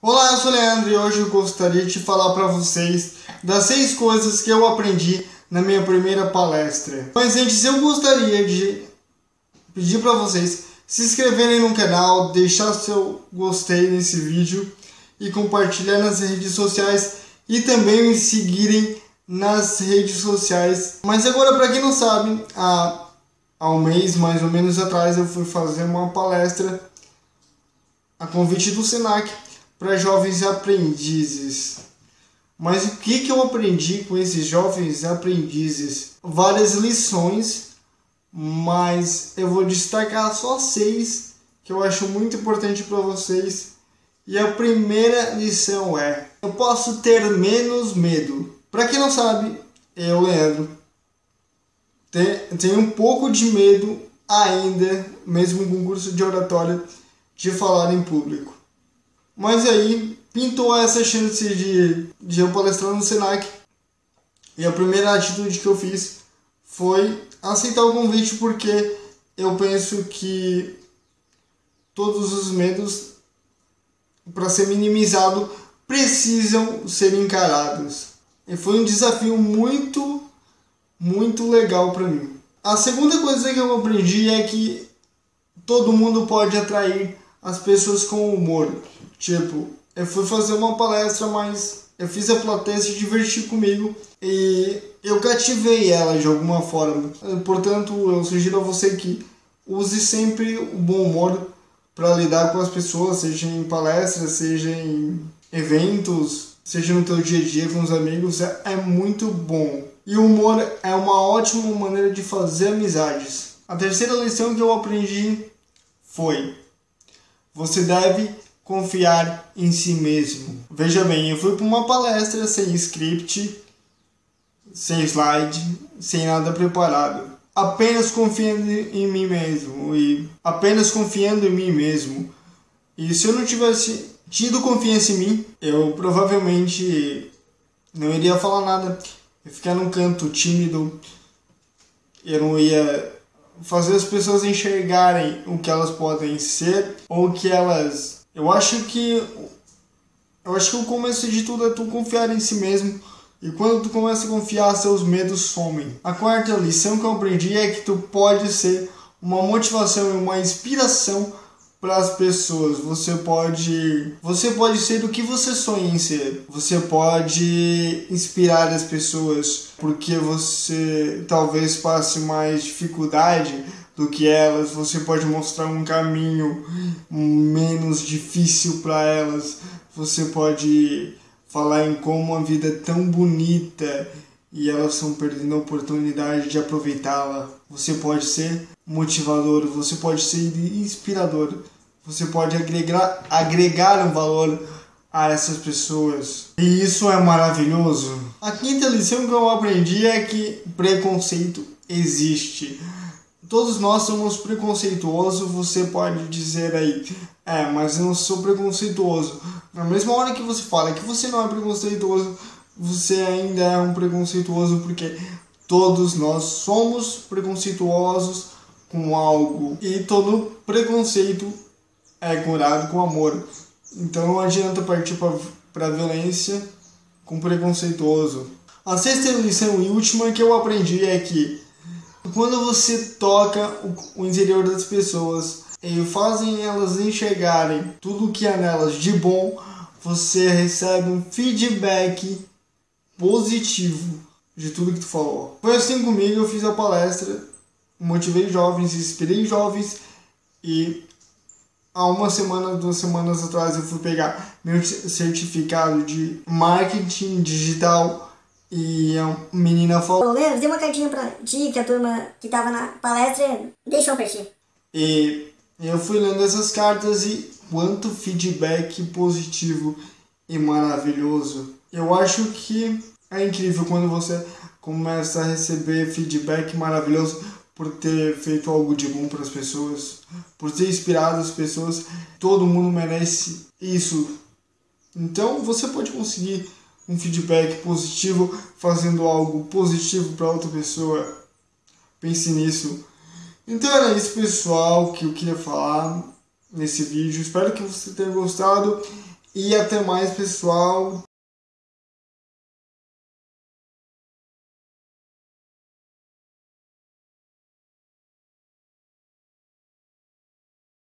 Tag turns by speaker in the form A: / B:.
A: Olá, eu sou o Leandro e hoje eu gostaria de falar para vocês das seis coisas que eu aprendi na minha primeira palestra. Mas antes eu gostaria de pedir para vocês se inscreverem no canal, deixar seu gostei nesse vídeo e compartilhar nas redes sociais e também me seguirem nas redes sociais. Mas agora, para quem não sabe, há, há um mês mais ou menos atrás eu fui fazer uma palestra a convite do Senac para jovens aprendizes. Mas o que, que eu aprendi com esses jovens aprendizes? Várias lições, mas eu vou destacar só seis que eu acho muito importante para vocês. E a primeira lição é: eu posso ter menos medo. Para quem não sabe, eu, Leandro, tenho um pouco de medo ainda, mesmo com curso de oratória, de falar em público. Mas aí pintou essa chance de, de eu palestrar no Senac. E a primeira atitude que eu fiz foi aceitar o convite porque eu penso que todos os medos para ser minimizado precisam ser encarados. E foi um desafio muito muito legal para mim. A segunda coisa que eu aprendi é que todo mundo pode atrair as pessoas com humor. Tipo, eu fui fazer uma palestra, mas eu fiz a plateia se divertir comigo e eu cativei ela de alguma forma. Portanto, eu sugiro a você que use sempre o bom humor para lidar com as pessoas, seja em palestras, seja em eventos, seja no teu dia a dia com os amigos, é, é muito bom. E o humor é uma ótima maneira de fazer amizades. A terceira lição que eu aprendi foi você deve confiar em si mesmo. Veja bem, eu fui para uma palestra sem script, sem slide, sem nada preparado. Apenas confiando em mim mesmo e apenas confiando em mim mesmo. E se eu não tivesse tido confiança em mim, eu provavelmente não iria falar nada. Eu ficar num canto tímido, eu não ia fazer as pessoas enxergarem o que elas podem ser ou que elas. Eu acho que eu acho que o começo de tudo é tu confiar em si mesmo. E quando tu começa a confiar, seus medos somem. A quarta lição que eu aprendi é que tu pode ser uma motivação e uma inspiração para as pessoas. Você pode, você pode ser o que você sonha em ser. Você pode inspirar as pessoas porque você talvez passe mais dificuldade do que elas. Você pode mostrar um caminho menos difícil para elas. Você pode falar em como a vida é tão bonita e elas estão perdendo a oportunidade de aproveitá-la. Você pode ser motivador, você pode ser inspirador, você pode agregar, agregar um valor a essas pessoas. E isso é maravilhoso. A quinta lição que eu aprendi é que preconceito existe. Todos nós somos preconceituosos, você pode dizer aí, é, mas eu não sou preconceituoso. Na mesma hora que você fala que você não é preconceituoso, você ainda é um preconceituoso porque todos nós somos preconceituosos com algo e todo preconceito é curado com amor. Então não adianta partir para a violência com preconceituoso. A sexta lição e última que eu aprendi é que quando você toca o, interior das pessoas e fazem elas enxergarem tudo que há nelas de bom, você recebe um feedback positivo de tudo que tu falou. Foi assim comigo, eu fiz a palestra, motivei jovens, inspirei jovens e há uma semana, duas semanas atrás eu fui pegar meu certificado de marketing digital e a menina falou...
B: Leandro, dei uma cartinha pra ti, que a turma que tava na palestra deixou pra ti.
A: E eu fui lendo essas cartas e quanto feedback positivo e maravilhoso. Eu acho que é incrível quando você começa a receber feedback maravilhoso por ter feito algo de bom para as pessoas, por ter inspirado as pessoas. Todo mundo merece isso. Então você pode conseguir um feedback positivo fazendo algo positivo para outra pessoa. Pense nisso. Então era isso, pessoal, que eu queria falar nesse vídeo. Espero que você tenha gostado E até mais, pessoal.